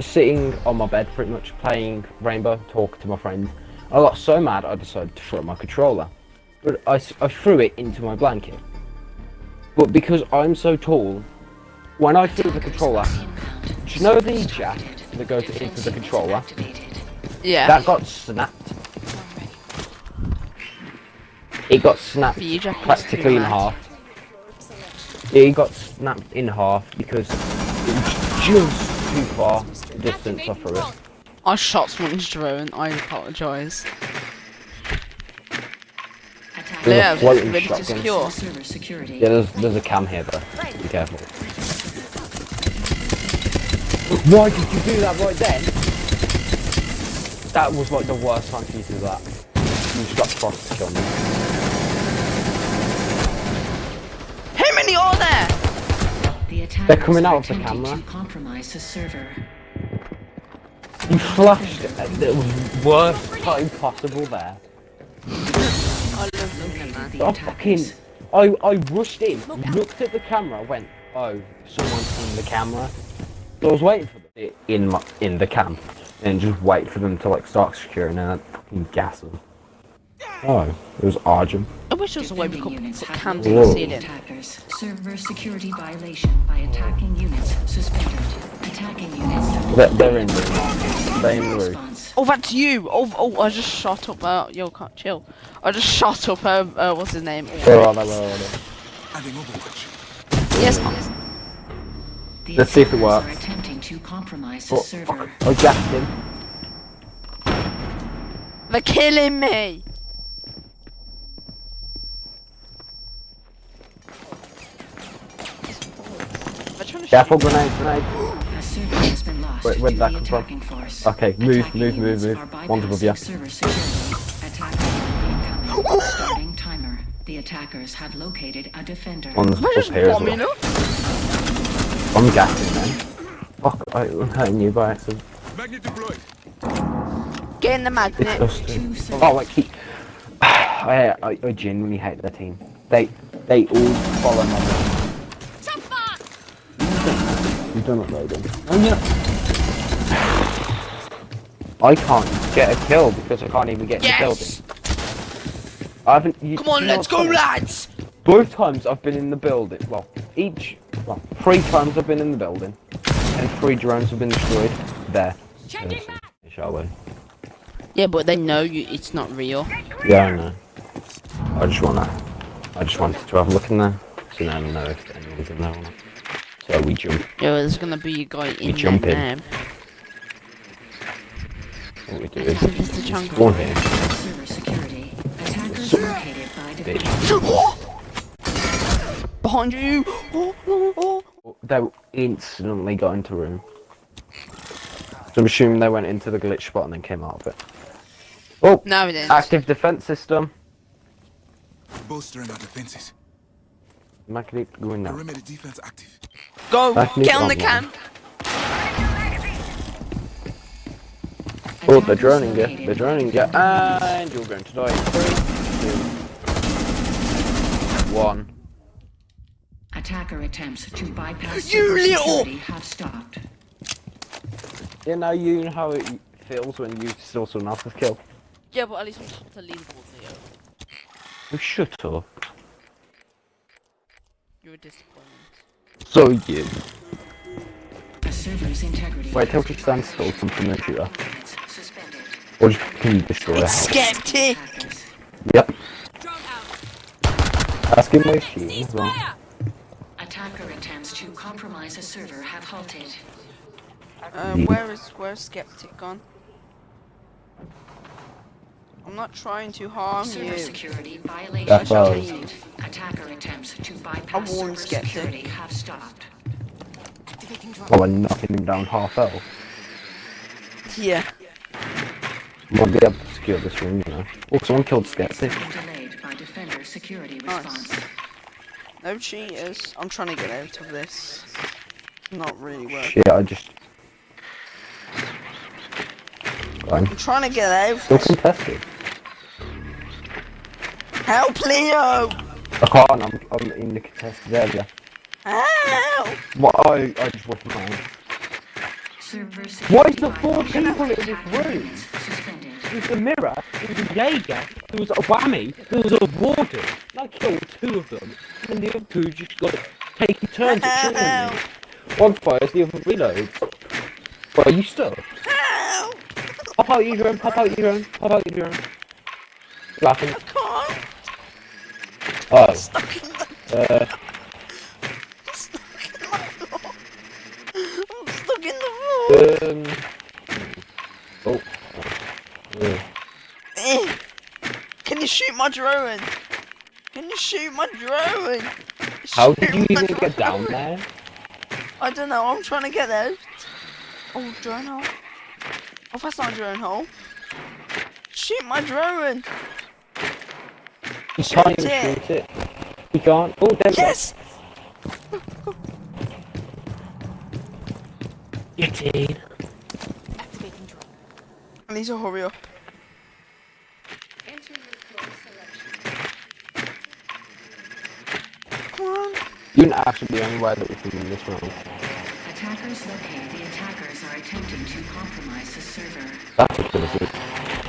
sitting on my bed, pretty much playing Rainbow, talking to my friends. I got so mad, I decided to throw my controller. But I, I threw it into my blanket. But because I'm so tall, when I threw the controller, do you know the jack that goes into the controller? Yeah. That got snapped. It got snapped But you jack is practically in half. It got snapped in half because it just too far distance I threw it. I shot someone's drone. I apologise. There's a Yeah, floating ready to secure. Yeah, there's, there's a cam here though. Be careful. Why did you do that right then? That was like the worst time for you to do that. You just got Frost to kill me. How many are there? The They're coming out of the camera. To compromise the server. You flashed at the worst time possible there. I love looking man. The I attackers. fucking, I, I rushed in, looked at the camera, went, oh, someone's in the camera. So I was waiting for them in my, in the cam, and just wait for them to like start securing and then fucking gas them. Oh, it was Argent. I wish there was a way we could units put have cams in the ceiling. attackers. Server security violation by attacking units suspended. Attacking units. They're, they're in the. They're in the room. Oh, that's you! Oh, oh, I just shot up, uh, yo, can't chill. I just shot up, um, uh, what's his name? Where are they? Where are they? Adding Overwatch. Yes, The Let's see if it works. Are attempting to compromise the Oh, server. I gassed him. they're killing me! They're trying to Careful, shoot me. grenade, grenade. A server has been Where- where'd that the come from? force. Okay, move, Attacking move, move, move. are One's above ya. bypassing Server security. Attacker incoming. Starting timer. The attackers have located a defender. One's We're up just here as bombing well. up. I'm gassing them. Fuck, I, I'm hurting you by accident. Magnet deployed. Get in the magnet. Disgusting. Oh, like he. I, I, I genuinely hate their team. They, they all follow my lead. You've done uploading. Oh yeah. I can't get a kill because I can't even get in the building. I haven't. You, Come on, let's go, funny? lads! Both times I've been in the building. Well, each. Well, three times I've been in the building, and three drones have been destroyed. There. Yes, Shall we? Yeah, but they know you. It's not real. Yeah, I know. I just wanna. I just wanted to have a look in there, so now I know if anyone's in there or not. So we jump. Yeah, there's gonna be a guy in jump there in. now. What we do is It's the jungle. spawn here. Server security. Attackers located by defender. Behind you! Oh, oh, oh. They instantly got into room. So I'm assuming they went into the glitch spot and then came out of it. Oh, No, it didn't. active defense system. Bolstering our defenses. Magnet going now. Perimeter defense active. Go! Back me Get on on the camp! Oh, they're Attackers droning you. located They're by droning you. And you're going to die. in Three, two, one. Attacker attempts to bypass You server little- security have stopped. You know, you know how it feels when you steal someone else's kill. Yeah, but at least I'm top of the leaderboard, Leo. Oh, shut up. You're a disappointment. So you. A server's integrity. Wait till has she been stands violated. still, something that you are. Units Suspended. Or just can you destroy a house? Skeptic! Yep. Ask him my shield as well. Attacker attempts to compromise a server have halted. Uh, where is where's Skeptic gone? I'm not trying to harm Server you. security violation That's what I was- detected. Attacker attempts to bypass warned server Skeptic. security have stopped. Oh, I'm knocking him down half health. Yeah. Might be able to secure this room, you know. Oh, someone killed Skeptic. Been delayed by defender security Nice. No cheaters. I'm trying to get out of this. Not really working. Shit, I just. I'm trying to get out. Still contested. Help, Leo! I can't, I'm, I'm in the contested area. Help! What? I, I just wasn't mine. Why is there four people in this room? There was a Mira, there was a Jaeger, there was a whammy, there was a warden. And I killed two of them, and the other two just got taking turns at killing me. One fires, the other reloads. Are you stuck? Help! Pop out your drone, pop out your drone, pop out your drone. Laughing. Oh, Stuck in the. uh, I'm stuck in the floor. um. Oh. Uh, Eh. Can you shoot my drone? Can you shoot my drone? how did you even get down there? I don't know. I'm trying to get there. Oh, drone hole. Oh, that's not a drone hole. Shoot my drone. You can't even it. shoot it. You can't. Oh, there's Yes. Get in. I need to hurry up. Come on. You're not actually the only way that we can win this round. Attackers located. The attackers are attempting to compromise the server. That's a good assist.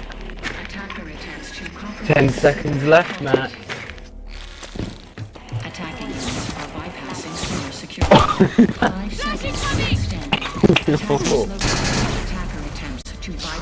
Ten seconds left. Matt. Attacking are bypassing server security. Five seconds to. Attackers located. Attacker attempts to bypass